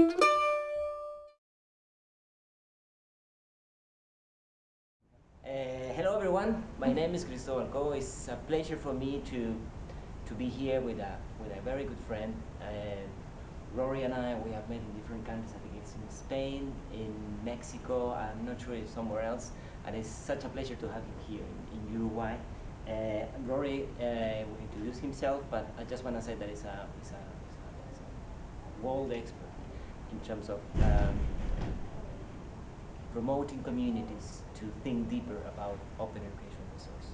Uh, hello everyone, my name is Cristobal Cobo. It's a pleasure for me to to be here with a with a very good friend. Uh, Rory and I, we have met in different countries. I think it's in Spain, in Mexico. I'm not sure if somewhere else. And it's such a pleasure to have him here in, in Uruguay. Uh, Rory uh, will introduce himself, but I just want to say that he's a, he's a, he's a world expert in terms of um, promoting communities to think deeper about open education resources.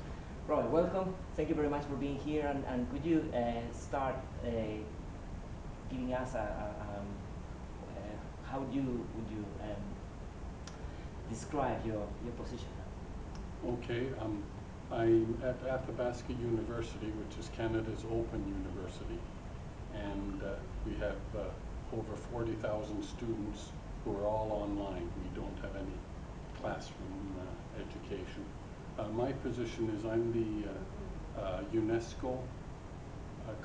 Rory, welcome. Thank you very much for being here. And, and could you uh, start uh, giving us a, a um, uh, how you would you um, describe your your position? Okay, um, I'm at Athabasca University, which is Canada's open university, and uh, we have uh, over 40,000 students who are all online. We don't have any classroom uh, education. Uh, my position is I'm the uh, uh, UNESCO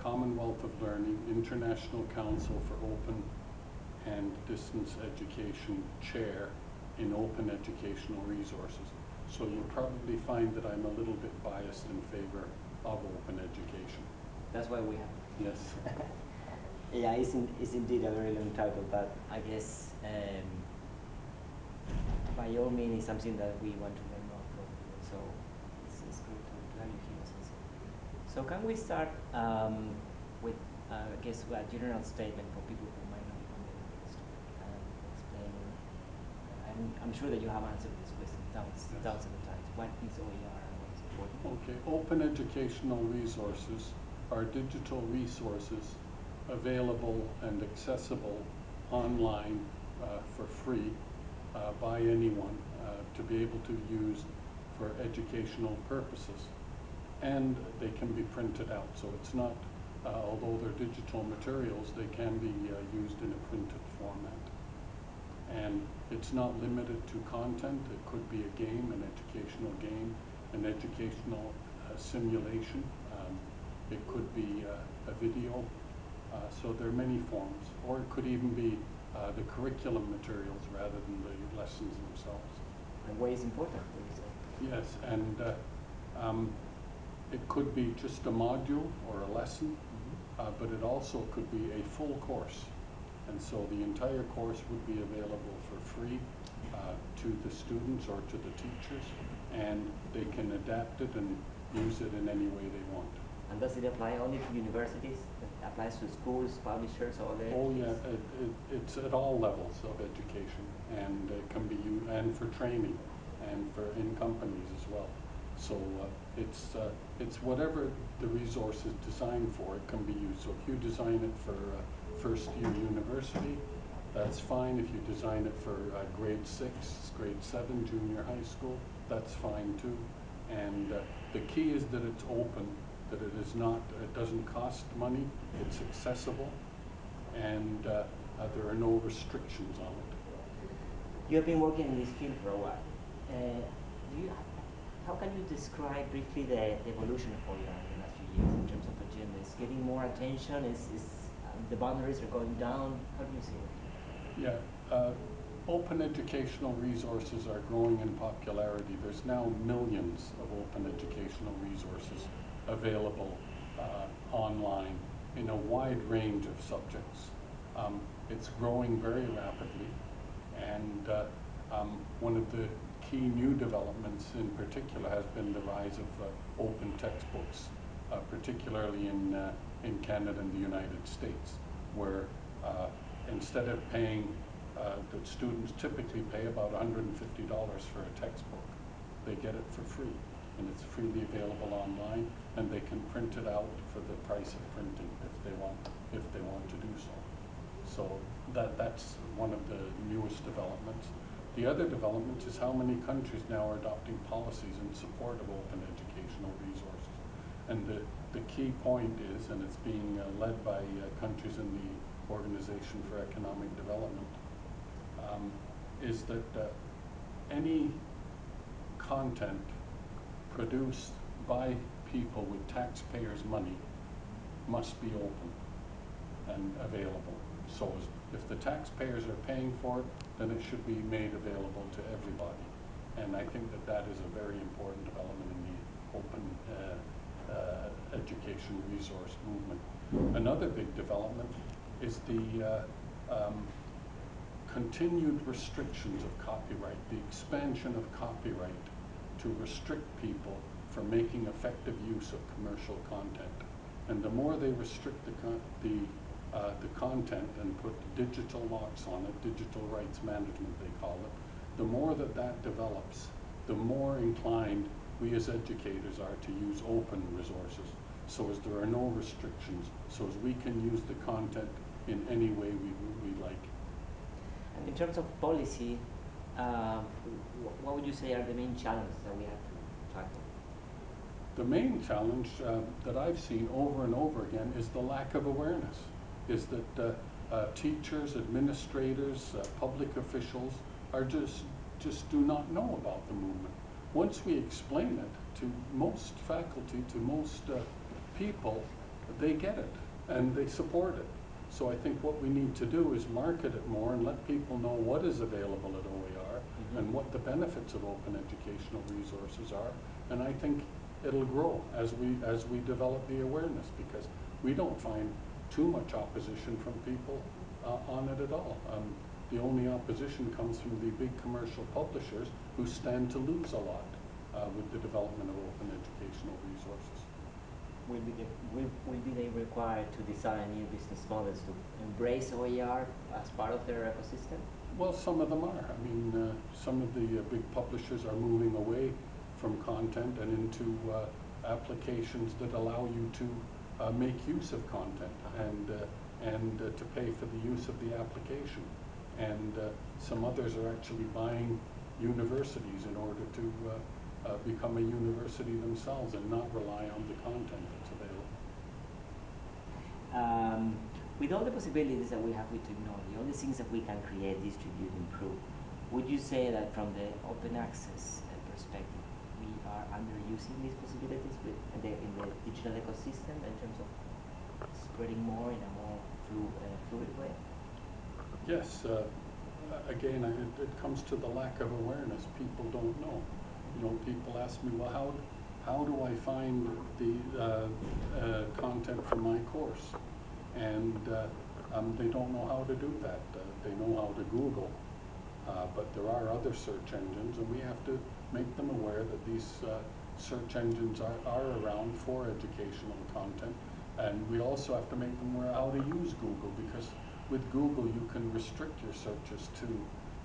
Commonwealth of Learning International Council for Open and Distance Education Chair in Open Educational Resources. So you'll probably find that I'm a little bit biased in favor of open education. That's why we have. Yes. yeah, it's, in, it's indeed a very long title, but I guess um, by all means it's something that we want to learn more from. So it's, it's good to, have you here. So can we start um, with, uh, I guess, a general statement for people who might not be familiar with this topic, um, explaining, I'm, I'm sure that you have answered this question thousands, yes. thousands of times. What is OER and what is important? Okay, open educational resources are digital resources available and accessible online uh, for free uh, by anyone uh, to be able to use for educational purposes and they can be printed out. So it's not, although they're digital materials, they can be used in a printed format. And it's not limited to content. It could be a game, an educational game, an educational uh, simulation. Um, it could be uh, a video. Uh, so there are many forms. Or it could even be uh, the curriculum materials rather than the lessons themselves. And what is important? Yes, and um, it could be just a module or a lesson, mm-hmm. uh, but it also could be a full course. And so the entire course would be available for free uh, to the students or to the teachers, and they can adapt it and use it in any way they want. And does it apply only to universities? Applies to schools, publishers, all that? Oh yeah, it, it, it's at all levels of education, and it can be used, and for training, and for in companies as well. So uh, it's uh, it's whatever the resource is designed for, it can be used. So if you design it for uh, first year university, that's fine. If you design it for uh, grade six, grade seven, junior high school, that's fine too. And uh, the key is that it's open, that it is not, it doesn't cost money, it's accessible, and uh, uh, there are no restrictions on it. You have been working in this field for a while. Uh, do you how can you describe briefly the, the evolution of OER in the last few years in terms of agenda? Is getting more attention? Is, is um, the boundaries are going down? How do you see it? Yeah, uh, open educational resources are growing in popularity. There's now millions of open educational resources available uh, online in a wide range of subjects. Um, it's growing very rapidly, and uh, um, one of the key new developments in particular has been the rise of uh, open textbooks, uh, particularly in, uh, in Canada and the United States, where uh, instead of paying, the students typically pay about $150 for a textbook, they get it for free. And it's freely available online, and they can print it out for the price of printing if they want, if they want to do so. So that, that's one of the newest developments. The other development is how many countries now are adopting policies in support of open educational resources. And the, the key point is, and it's being uh, led by uh, countries in the Organization for Economic Development, um, is that uh, any content produced by people with taxpayers' money must be open and available so If the taxpayers are paying for it, then it should be made available to everybody. And I think that that is a very important development in the open uh, uh, education resource movement. Another big development is the uh, um, continued restrictions of copyright, the expansion of copyright to restrict people from making effective use of commercial content. And the more they restrict the, con the, uh, the content and put digital locks on it, digital rights management they call it, the more that that develops, the more inclined we as educators are to use open resources so as there are no restrictions, so as we can use the content in any way we, we like. And in terms of policy, um, what would you say are the main challenges that we have to tackle? The main challenge uh, that I've seen over and over again is the lack of awareness, is that uh, uh, teachers, administrators, uh, public officials are just, just do not know about the movement. Once we explain it to most faculty, to most uh, people, they get it and they support it. So I think what we need to do is market it more and let people know what is available at OER. And what the benefits of open educational resources are. And I think it'll grow as we as we develop the awareness because we don't find too much opposition from people uh, on it at all. Um, the only opposition comes from the big commercial publishers who stand to lose a lot uh, with the development of open educational resources will be, the, will, will be they required to design new business models to embrace OER as part of their ecosystem? Well, some of them are. I mean, uh, some of the uh, big publishers are moving away from content and into uh, applications that allow you to uh, make use of content and, uh, and uh, to pay for the use of the application. And some others are actually buying universities in order to become a university themselves and not rely on the content that's available. Um, with all the possibilities that we have with technology, all the things that we can create, distribute, improve, would you say that from the open access uh, perspective, we are underusing these possibilities with, in, the, in the digital ecosystem in terms of spreading more in a more flu, uh, fluid way? Yes. Uh, again, it, it comes to the lack of awareness. People don't know you know, people ask me, well, how, how do I find the uh, uh, content for my course? And uh, um, they don't know how to do that. Uh, they know how to Google, uh, but there are other search engines, and we have to make them aware that these search engines are, are around for educational content. And we also have to make them aware how to use Google, because with Google you can restrict your searches to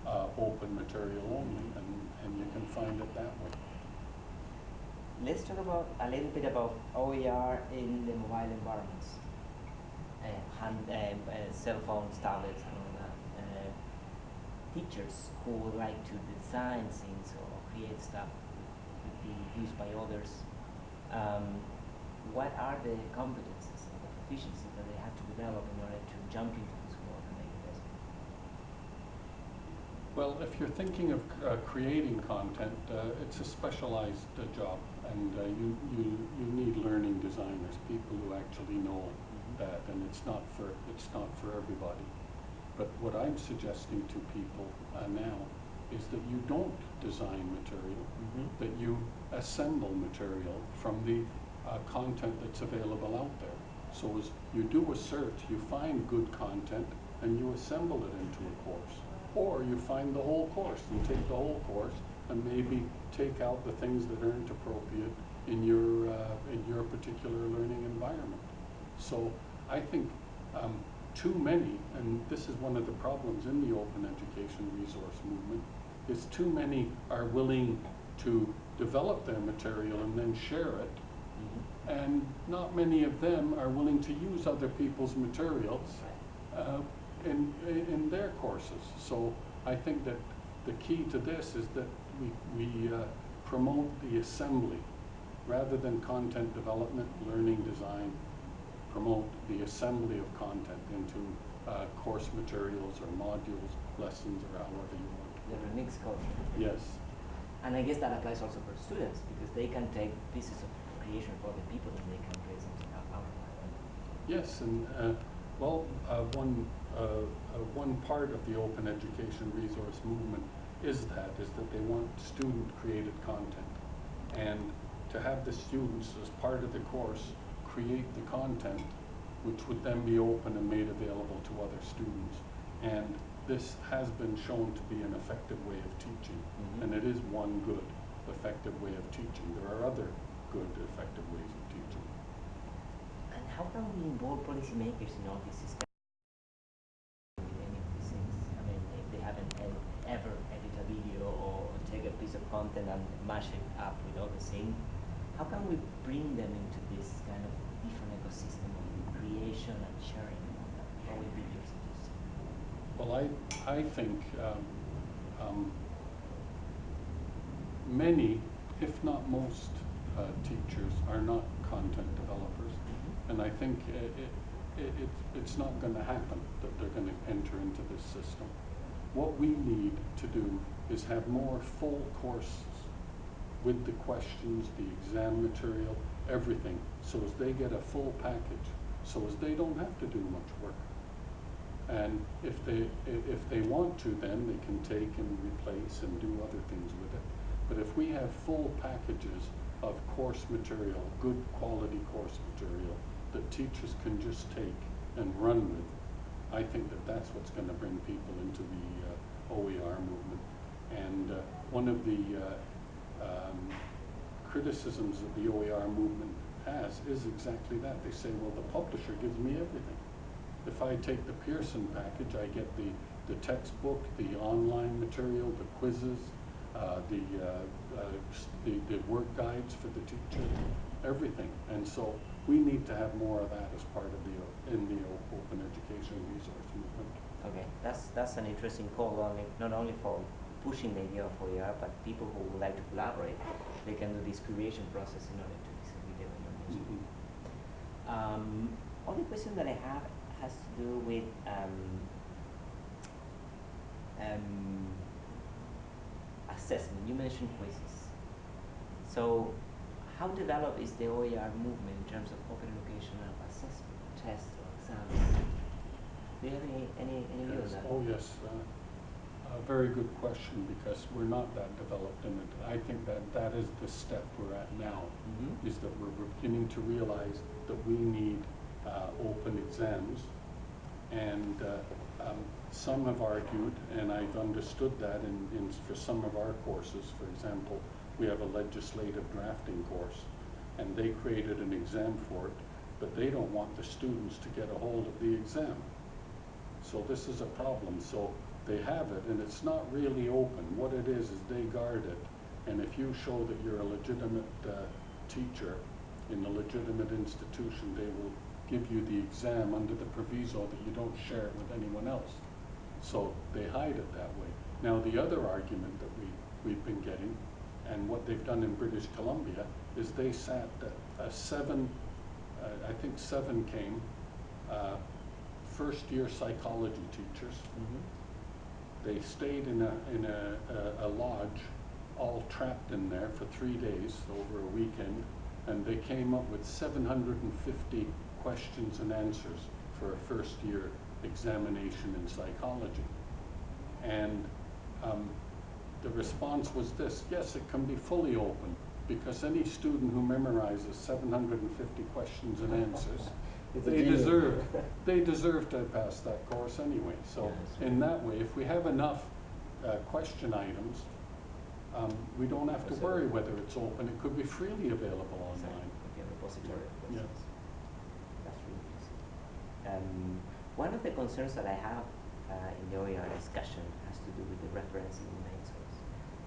uh, open material only, and, and you can find it that way. Let's talk about a little bit about OER in the mobile environments, hand, um, uh, cell phones, tablets, and. Uh, teachers who would like to design things or create stuff could be used by others. Um, what are the competences and the proficiencies that they have to develop in order to jump into this world and make it best? Well, if you're thinking of uh, creating content, uh, it's a specialized uh, job, and uh, you, you, you need learning designers, people who actually know. That, and it's not for it's not for everybody. But what I'm suggesting to people uh, now is that you don't design material, mm -hmm. that you assemble material from the uh, content that's available out there. So as you do a search, you find good content, and you assemble it into a course. Or you find the whole course and take the whole course and maybe take out the things that aren't appropriate in your, uh, in your particular learning environment. So I think um, too many, and this is one of the problems in the open education resource movement, is too many are willing to develop their material and then share it, mm -hmm. and not many of them are willing to use other people's materials uh, in, in their courses. So I think that the key to this is that we, we uh, promote the assembly rather than content development, learning design, promote the assembly of content into uh, course materials or modules, lessons, or however you want. The remix content. Yes. And I guess that applies also for students because they can take pieces of creation for other people and they can create something out of that. Yes, and uh, well, uh, one uh, uh, one part of the open education resource movement is that, is that they want student-created content. And to have the students, as part of the course, create the content, which would then be open and made available to other students. And this has been shown to be an effective way of teaching, Mhm. and it is one good, effective way of teaching. There are other good, effective ways of teaching. And how can we involve policymakers in all this discussion any of these things? I mean, if they haven't ed- ever edited a video or take a piece of content and mash it up with all the same, how can we bring them into this kind of different ecosystem of creation and sharing? What would be your suggestion? Well, I, I think um, um, many, if not most, uh, teachers are not content developers. And I think i it, it, it, it's not going to happen that they're going to enter into this system. What we need to do is have more full courses with the questions, the exam material, everything, so as they get a full package, so as they don't have to do much work. And if they, if they want to, then they can take and replace and do other things with it. But if we have full packages of course material, good quality course material, that teachers can just take and run with, I think that that's what's gonna bring people into the uh, OER movement. And uh, one of the uh, um, criticisms that the OER movement has is exactly that. They say, well, the publisher gives me everything. If I take the Pearson package, I get the, the textbook, the online material, the quizzes, uh, the, uh, uh, the, the work guides for the teacher, everything. And so we need to have more of that as part of the, in the open education resource movement. Okay, that's that's an interesting call. Only not only for pushing the idea of OER, but people who would like to collaborate, they can do this creation process in order to disseminate the information. Mhm. Um, only question that I have has to do with um, um, assessment. You mentioned quizzes. So, how developed is the OER movement in terms of open educational assessment, tests, or exams? Do you have any any, any view on that? Oh, yes. uh, A very good question, because we're not that developed in it. I think that that is the step we're at now, Mm-hmm. is that we're beginning to realize that we need uh, open exams. And uh, um, some have argued, and I've understood that in, in, for some of our courses, for example, we have a legislative drafting course, and they created an exam for it, but they don't want the students to get a hold of the exam. So this is a problem. So they have it, and it's not really open. What it is, is they guard it. And if you show that you're a legitimate uh, teacher in a legitimate institution, they will give you the exam under the proviso that you don't share it with anyone else. So they hide it that way. Now, the other argument that we, we've been getting, and what they've done in British Columbia, is they sat uh, uh, seven, uh, I think seven came, uh, first-year psychology teachers. Mm-hmm. They stayed in a, in a, a, a lodge, all trapped in there for three days over a weekend, and they came up with seven hundred and fifty questions and answers for a first-year examination in psychology. And, um, the response was this, yes, it can be fully open, because any student who memorizes seven hundred and fifty questions and answers they deserve, they deserve to pass that course anyway. So right. in that way, if we have enough uh, question items, um, we don't have to worry whether it's open. It could be freely available Exactly. online. Be a repository of questions. That's really interesting. Um, one of the concerns that I have uh, in the OER discussion has to do with the referencing in main source.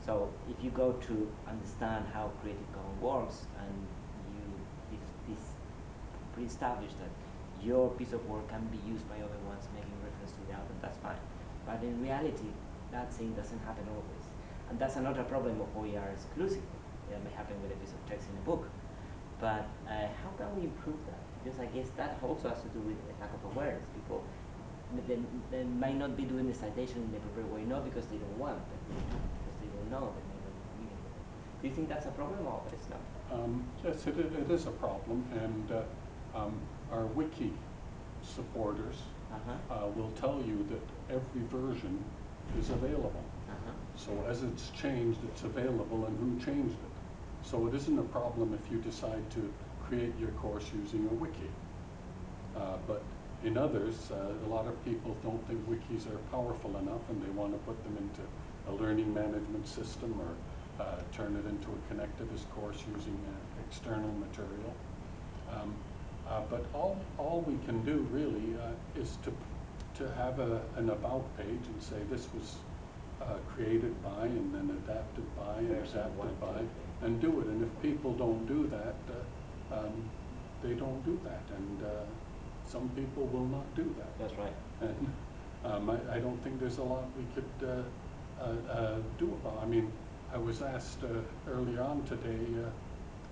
So if you go to understand how Creative Commons works and you this, this pre-established that your piece of work can be used by other ones making reference to the album, that's fine. But in reality, that thing doesn't happen always. And that's another problem of OER exclusive. It may happen with a piece of text in a book. But uh, how can we improve that? Because I guess that also has to do with a lack of awareness. People they, they might not be doing the citation in the proper way, not because they don't want, but because they don't know. They it. Do you think that's a problem or it's not? Um, yes, it, it is a problem, and uh, um, our wiki supporters Uh-huh. uh, will tell you that every version is available. Uh-huh. So as it's changed, it's available and who changed it. So it isn't a problem if you decide to create your course using a wiki. Uh, but in others, uh, a lot of people don't think wikis are powerful enough and they want to put them into a learning management system or uh, turn it into a connectivist course using uh, external material. Um, but all, all we can do really uh, is to, to have a, an about page and say this was uh, created by and then adapted by and one, adapted by and do it. And if people don't do that, uh, um, they don't do that. And uh, some people will not do that. That's right. And um, I, I don't think there's a lot we could uh, uh, uh, do about. I mean, I was asked uh, earlier on today, uh,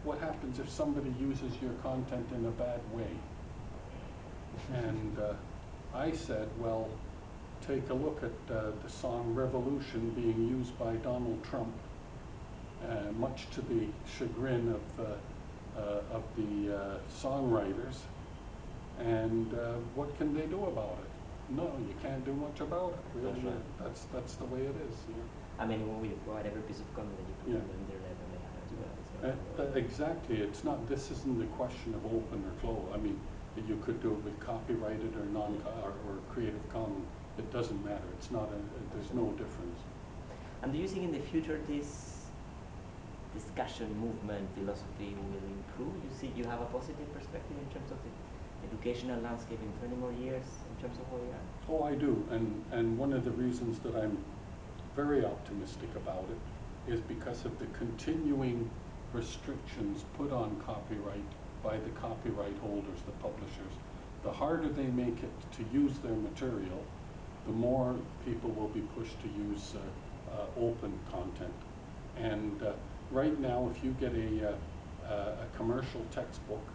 what happens if somebody uses your content in a bad way? And uh, I said, well, take a look at uh, the song Revolution being used by Donald Trump, uh, much to the chagrin of, uh, uh, of the uh, songwriters. And uh, what can they do about it? No, you can't do much about it, really. That's right. That's, that's the way it is, yeah. I mean, when we provide every piece of content that you put Yeah. on the internet and they have as well. So, Uh, Exactly, it's not, this isn't a question of open or closed. I mean, you could do it with copyrighted or non, or, or Creative Commons. It doesn't matter, it's not a, there's no difference. And do you think in the future this discussion, movement, philosophy will improve? You see, you have a positive perspective in terms of the educational landscape in 20 more years, in terms of where we are? Oh, I do, and, and one of the reasons that I'm very optimistic about it is because of the continuing restrictions put on copyright by the copyright holders, the publishers. The harder they make it to use their material, the more people will be pushed to use uh, uh, open content. And uh, right now, if you get a, uh, a a commercial textbook,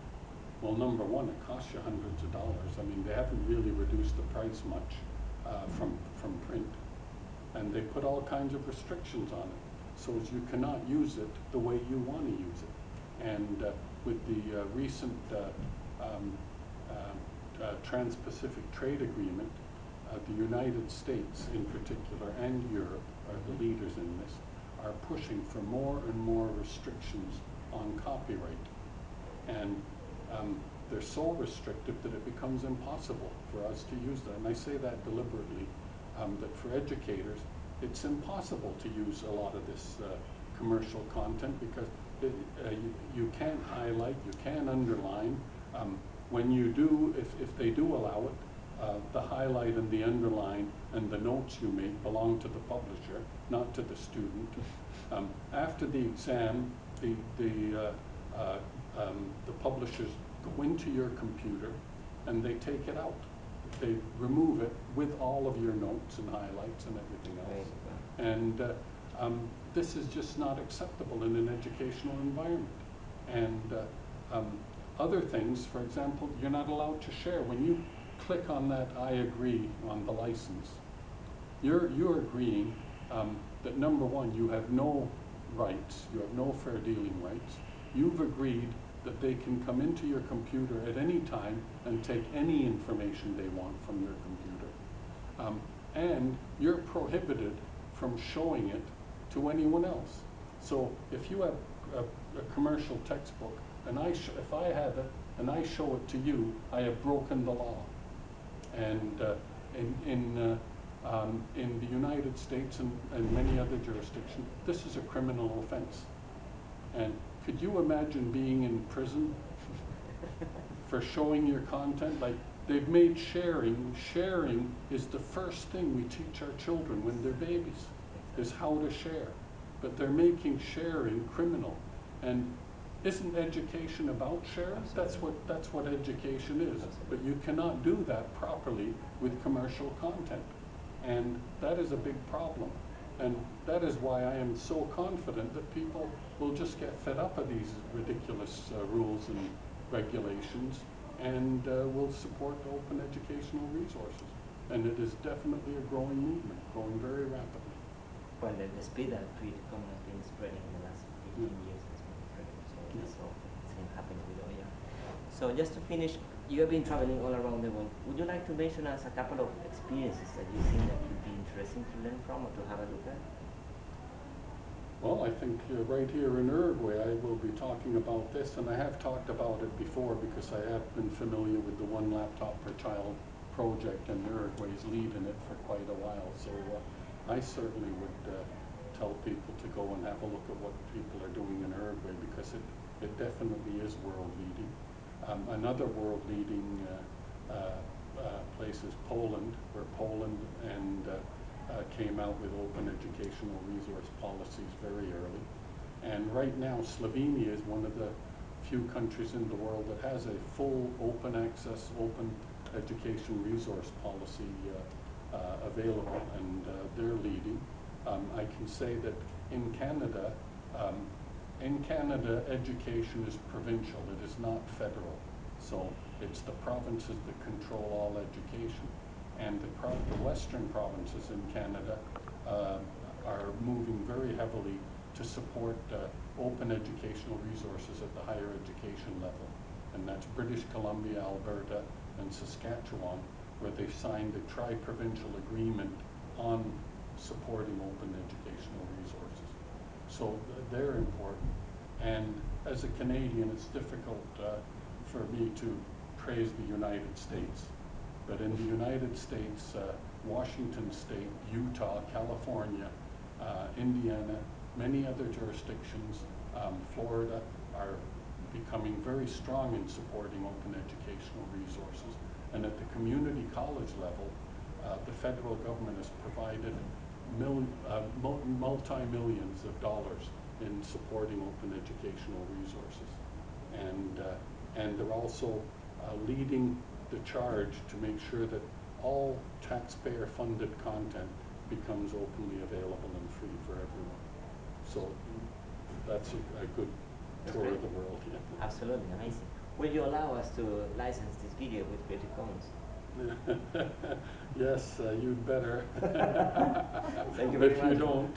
well, number one, it costs you hundreds of dollars. I mean, they haven't really reduced the price much uh, from, from print. And they put all kinds of restrictions on it, so as you cannot use it the way you want to use it. And uh, with the uh, recent uh, um, uh, uh, Trans-Pacific Trade Agreement, uh, the United States in particular and Europe are the leaders in this, are pushing for more and more restrictions on copyright. And um, they're so restrictive that it becomes impossible for us to use them And I say that deliberately, um, that for educators, it's impossible to use a lot of this uh, commercial content because uh, you, can't highlight, you can't underline. Um, when you do, if, if they do allow it, uh, the highlight and the underline and the notes you make belong to the publisher, not to the student. Um, after the exam, the, the, uh, uh, um, the publishers go into your computer and they take it out. They remove it with all of your notes and highlights and everything else. And uh, um, this is just not acceptable in an educational environment. And uh, um, other things, for example, you're not allowed to share. When you click on that I agree on the license, you're, you're agreeing um, that number one, you have no rights, you have no fair dealing rights. You've agreed that they can come into your computer at any time and take any information they want from your computer. Um, and you're prohibited from showing it to anyone else. So if you have a, a commercial textbook and I if I have it and I show it to you, I have broken the law. And uh, in, in, uh, um, in the United States and, and many other jurisdictions, this is a criminal offense. And could you imagine being in prison for showing your content? Like they've made sharing, sharing is the first thing we teach our children when they're babies, is how to share. But they're making sharing criminal. And isn't education about sharing? That's what, that's what education is. But you cannot do that properly with commercial content. And that is a big problem. And that is why I am so confident that people will just get fed up of these ridiculous uh, rules and regulations and uh, will support open educational resources. And it is definitely a growing movement, growing very rapidly. Well, the, the speed that Creative Commons has been spreading in the last 15 Yeah. years has been incredible. So Yeah. that's all it's been happening with OER. So just to finish, you have been traveling all around the world. Would you like to mention us a couple of experiences that you think that would be interesting to learn from or to have a look at? Well, I think uh, right here in Uruguay, I will be talking about this, and I have talked about it before because I have been familiar with the One Laptop Per Child project, and Uruguay's leading it for quite a while. So uh, I certainly would uh, tell people to go and have a look at what people are doing in Uruguay because it, it definitely is world leading. Um, another world leading uh, uh, uh, place is Poland, where Poland and came out with open educational resource policies very early. And right now, Slovenia is one of the few countries in the world that has a full open access, open education resource policy uh, uh, available, and uh, they're leading. Um, I can say that in Canada, um, in Canada, education is provincial, it is not federal. So it's the provinces that control all education. And the, pro the western provinces in Canada uh, are moving very heavily to support uh, open educational resources at the higher education level. And that's British Columbia, Alberta, and Saskatchewan, where they've signed a tri-provincial agreement on supporting open educational resources. So they're important. And as a Canadian, it's difficult uh, for me to praise the United States. But in the United States, uh, Washington State, Utah, California, uh, Indiana, many other jurisdictions, um, Florida, are becoming very strong in supporting open educational resources. And at the community college level, uh, the federal government has provided multi-millions of dollars in supporting open educational resources. And, uh, and they're also uh, leading the charge to make sure that all taxpayer-funded content becomes openly available and free for everyone. So that's a, a good That's tour great. of the world. Yeah. Absolutely, amazing. Will you allow us to license this video with Creative Commons? yes, uh, you'd better. Thank you But very if you don't,